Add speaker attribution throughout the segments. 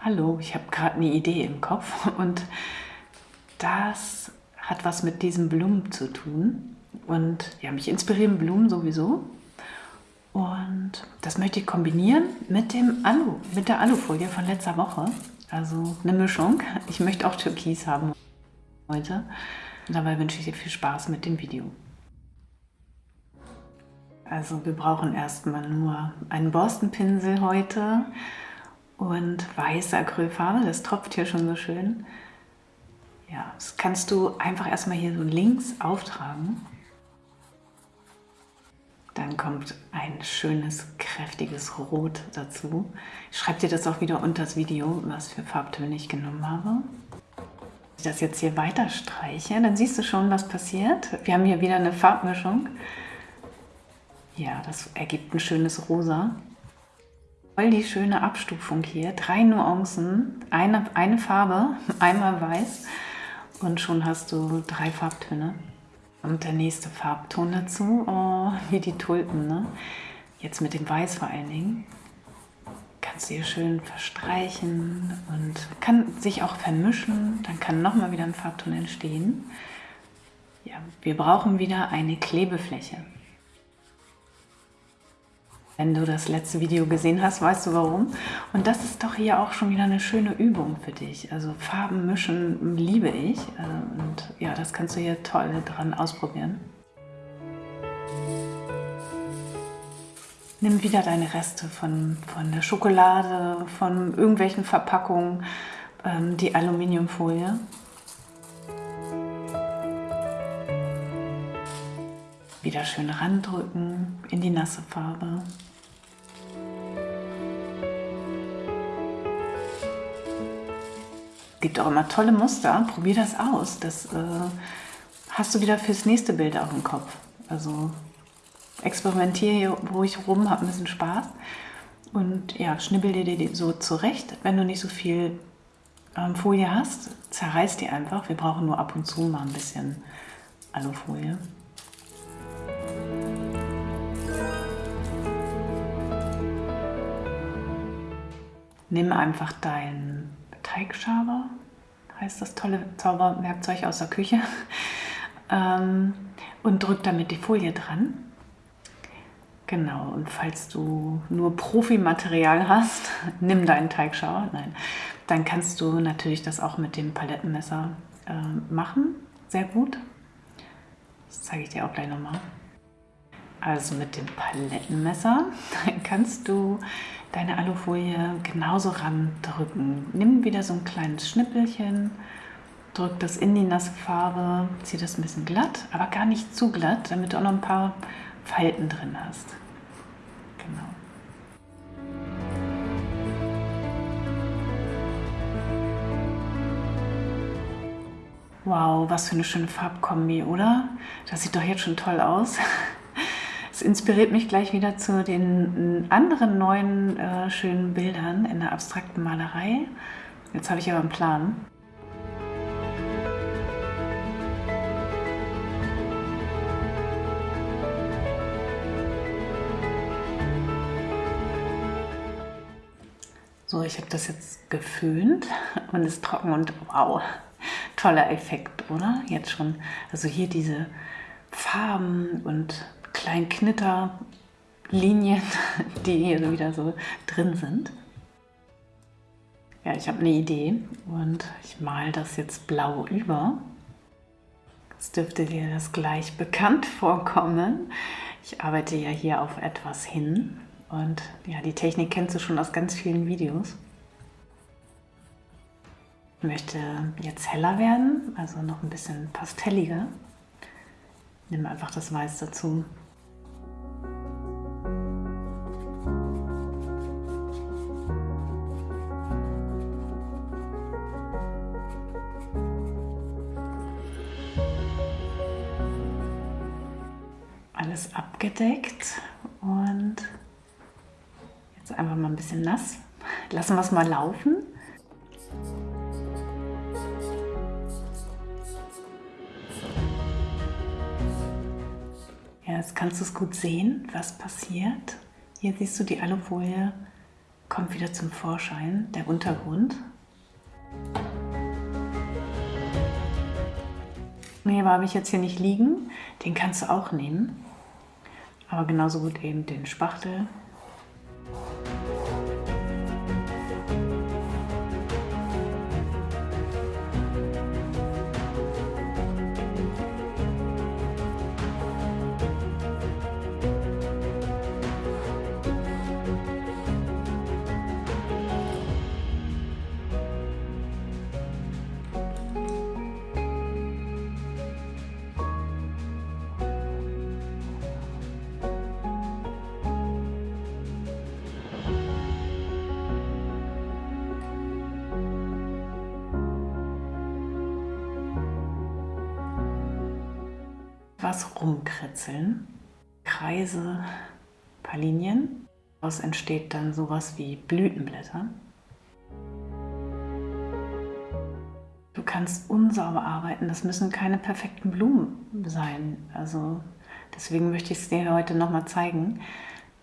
Speaker 1: Hallo, ich habe gerade eine Idee im Kopf und das hat was mit diesen Blumen zu tun. Und ja, mich inspirieren Blumen sowieso. Und das möchte ich kombinieren mit dem Alu, mit der Alufolie von letzter Woche. Also eine Mischung. Ich möchte auch Türkis haben heute. Dabei wünsche ich dir viel Spaß mit dem Video. Also wir brauchen erstmal nur einen Borstenpinsel heute und weiße Acrylfarbe. Das tropft hier schon so schön. Ja, das kannst du einfach erstmal hier so links auftragen. Dann kommt ein schönes, kräftiges Rot dazu. Ich schreibe dir das auch wieder unter das Video, was für Farbtöne ich genommen habe. Wenn ich das jetzt hier weiter streiche, dann siehst du schon, was passiert. Wir haben hier wieder eine Farbmischung. Ja, das ergibt ein schönes Rosa. Voll die schöne Abstufung hier. Drei Nuancen, eine, eine Farbe, einmal weiß und schon hast du drei Farbtöne. Und der nächste Farbton dazu, oh, wie die Tulpen, ne? Jetzt mit dem Weiß vor allen Dingen. Kannst du hier schön verstreichen und kann sich auch vermischen. Dann kann nochmal wieder ein Farbton entstehen. Ja, wir brauchen wieder eine Klebefläche. Wenn du das letzte Video gesehen hast, weißt du warum. Und das ist doch hier auch schon wieder eine schöne Übung für dich. Also Farben mischen liebe ich. Äh, und ja, das kannst du hier toll dran ausprobieren. Nimm wieder deine Reste von, von der Schokolade, von irgendwelchen Verpackungen, ähm, die Aluminiumfolie. Wieder schön randrücken in die nasse Farbe. gibt auch immer tolle Muster. Probier das aus. Das äh, hast du wieder fürs nächste Bild auch im Kopf. Also experimentiere hier ruhig rum, hab ein bisschen Spaß. Und ja, schnibbel dir die so zurecht. Wenn du nicht so viel ähm, Folie hast, zerreiß die einfach. Wir brauchen nur ab und zu mal ein bisschen Alufolie. Nimm einfach deinen Teigschaber, heißt das tolle Zauberwerkzeug aus der Küche, ähm, und drück damit die Folie dran. Genau, und falls du nur Profimaterial hast, nimm deinen Teigschaber, nein, dann kannst du natürlich das auch mit dem Palettenmesser äh, machen, sehr gut. Das zeige ich dir auch gleich nochmal. Also mit dem Palettenmesser kannst du deine Alufolie genauso randrücken. Nimm wieder so ein kleines Schnippelchen, drück das in die nasse Farbe, zieh das ein bisschen glatt, aber gar nicht zu glatt, damit du auch noch ein paar Falten drin hast. Genau. Wow, was für eine schöne Farbkombi, oder? Das sieht doch jetzt schon toll aus. Es inspiriert mich gleich wieder zu den anderen neuen äh, schönen Bildern in der abstrakten Malerei. Jetzt habe ich aber einen Plan. So, ich habe das jetzt geföhnt und ist trocken und wow, toller Effekt, oder? Jetzt schon. Also hier diese Farben und kleinen Knitterlinien, die hier wieder so drin sind. Ja, ich habe eine Idee und ich male das jetzt blau über. Es dürfte dir das gleich bekannt vorkommen. Ich arbeite ja hier auf etwas hin und ja, die Technik kennst du schon aus ganz vielen Videos. Ich möchte jetzt heller werden, also noch ein bisschen pastelliger. Nimm einfach das Weiß dazu. Abgedeckt und Jetzt einfach mal ein bisschen nass. Lassen wir es mal laufen. Ja, jetzt kannst du es gut sehen, was passiert. Hier siehst du, die Alufolie kommt wieder zum Vorschein, der Untergrund. Nee, aber habe ich jetzt hier nicht liegen. Den kannst du auch nehmen. Aber genauso gut eben den Spachtel was rumkritzeln. Kreise, ein paar Linien. Daraus entsteht dann sowas wie Blütenblätter. Du kannst unsauber arbeiten, das müssen keine perfekten Blumen sein. Also deswegen möchte ich es dir heute nochmal zeigen.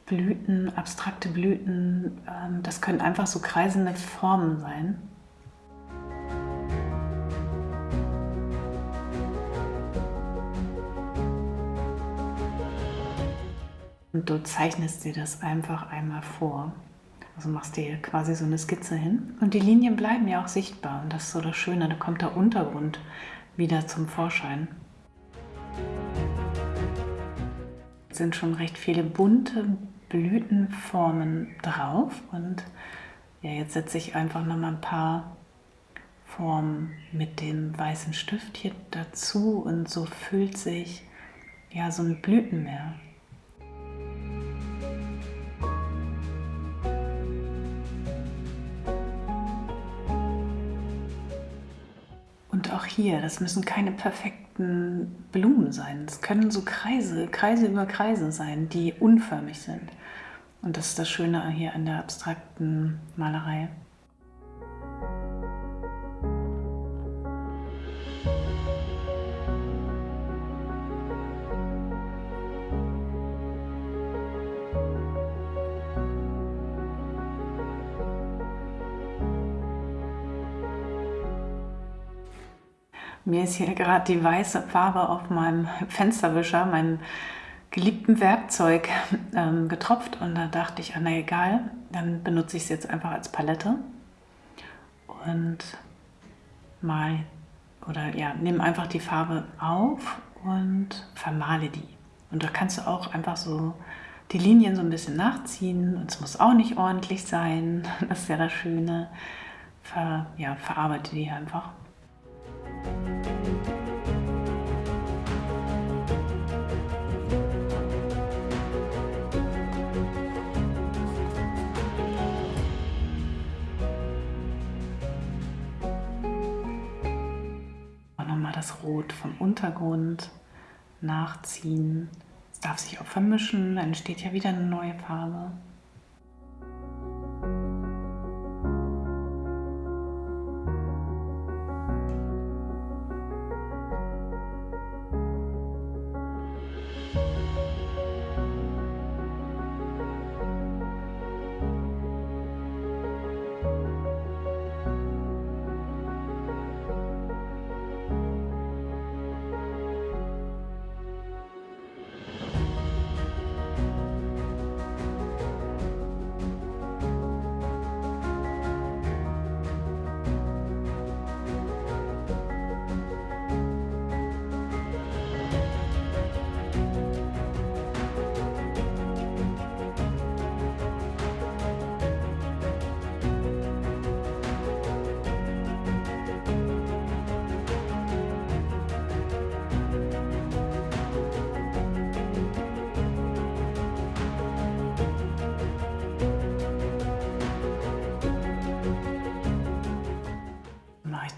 Speaker 1: Blüten, abstrakte Blüten, ähm, das können einfach so kreisende Formen sein. Und du zeichnest dir das einfach einmal vor. Also machst dir quasi so eine Skizze hin. Und die Linien bleiben ja auch sichtbar. Und das ist so das Schöne, da kommt der Untergrund wieder zum Vorschein. Es sind schon recht viele bunte Blütenformen drauf. Und ja, jetzt setze ich einfach noch mal ein paar Formen mit dem weißen Stift hier dazu. Und so füllt sich ja so ein Blütenmeer auch hier, das müssen keine perfekten Blumen sein. Es können so Kreise, Kreise über Kreise sein, die unförmig sind. Und das ist das Schöne hier an der abstrakten Malerei. Mir ist hier gerade die weiße Farbe auf meinem Fensterwischer, meinem geliebten Werkzeug, ähm, getropft und da dachte ich, ah, na egal, dann benutze ich es jetzt einfach als Palette und mal oder ja, nimm einfach die Farbe auf und vermale die. Und da kannst du auch einfach so die Linien so ein bisschen nachziehen und es muss auch nicht ordentlich sein, das ist ja das Schöne. Ver, ja, verarbeite die einfach. Das Rot vom Untergrund nachziehen. Es darf sich auch vermischen, dann entsteht ja wieder eine neue Farbe.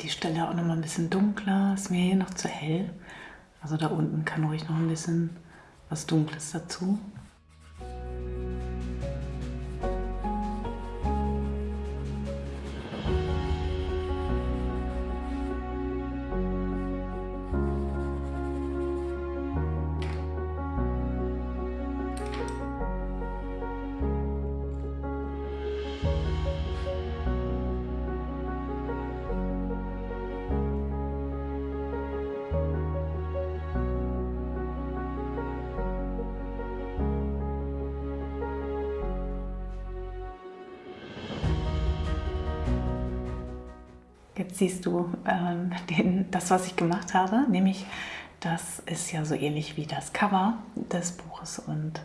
Speaker 1: Die Stelle auch noch mal ein bisschen dunkler. Ist mir hier noch zu hell. Also da unten kann ruhig noch ein bisschen was Dunkles dazu. Siehst du ähm, den, das, was ich gemacht habe, nämlich das ist ja so ähnlich wie das Cover des Buches und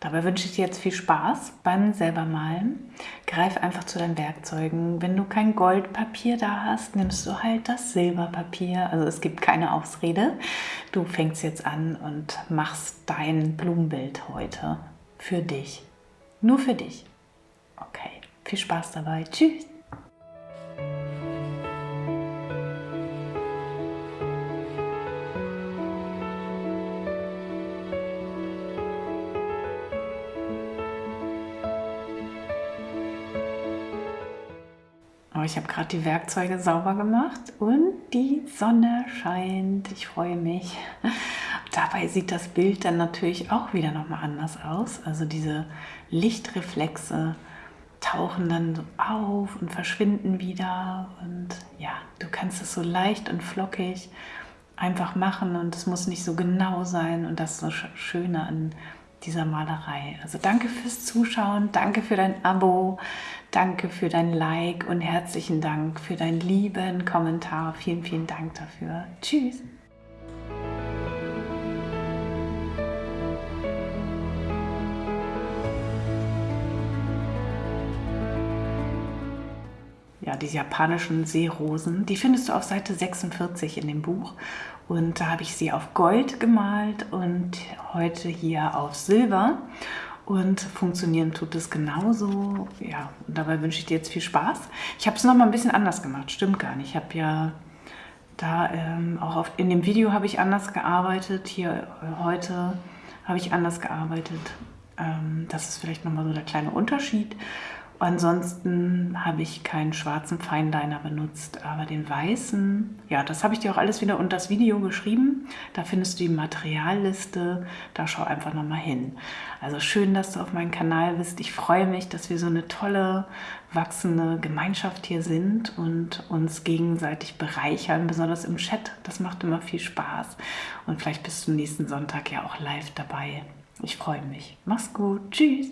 Speaker 1: dabei wünsche ich dir jetzt viel Spaß beim selber malen. Greif einfach zu deinen Werkzeugen. Wenn du kein Goldpapier da hast, nimmst du halt das Silberpapier. Also es gibt keine Ausrede. Du fängst jetzt an und machst dein Blumenbild heute für dich. Nur für dich. Okay, viel Spaß dabei. Tschüss. Oh, ich habe gerade die Werkzeuge sauber gemacht und die Sonne scheint. Ich freue mich. Dabei sieht das Bild dann natürlich auch wieder nochmal anders aus. Also diese Lichtreflexe tauchen dann so auf und verschwinden wieder. Und ja, du kannst es so leicht und flockig einfach machen und es muss nicht so genau sein. Und das ist das Schöne an dieser Malerei. Also danke fürs Zuschauen, danke für dein Abo, danke für dein Like und herzlichen Dank für deinen lieben Kommentar. Vielen, vielen Dank dafür. Tschüss. ja, diese japanischen Seerosen, die findest du auf Seite 46 in dem Buch. Und da habe ich sie auf Gold gemalt und heute hier auf Silber. Und funktionieren tut es genauso. Ja, und dabei wünsche ich dir jetzt viel Spaß. Ich habe es nochmal ein bisschen anders gemacht, stimmt gar nicht. Ich habe ja da ähm, auch auf, in dem Video habe ich anders gearbeitet. Hier äh, heute habe ich anders gearbeitet. Ähm, das ist vielleicht nochmal so der kleine Unterschied. Ansonsten habe ich keinen schwarzen Feinliner benutzt, aber den weißen, ja, das habe ich dir auch alles wieder unter das Video geschrieben. Da findest du die Materialliste, da schau einfach nochmal hin. Also schön, dass du auf meinem Kanal bist. Ich freue mich, dass wir so eine tolle, wachsende Gemeinschaft hier sind und uns gegenseitig bereichern, besonders im Chat. Das macht immer viel Spaß. Und vielleicht bist du nächsten Sonntag ja auch live dabei. Ich freue mich. Mach's gut. Tschüss.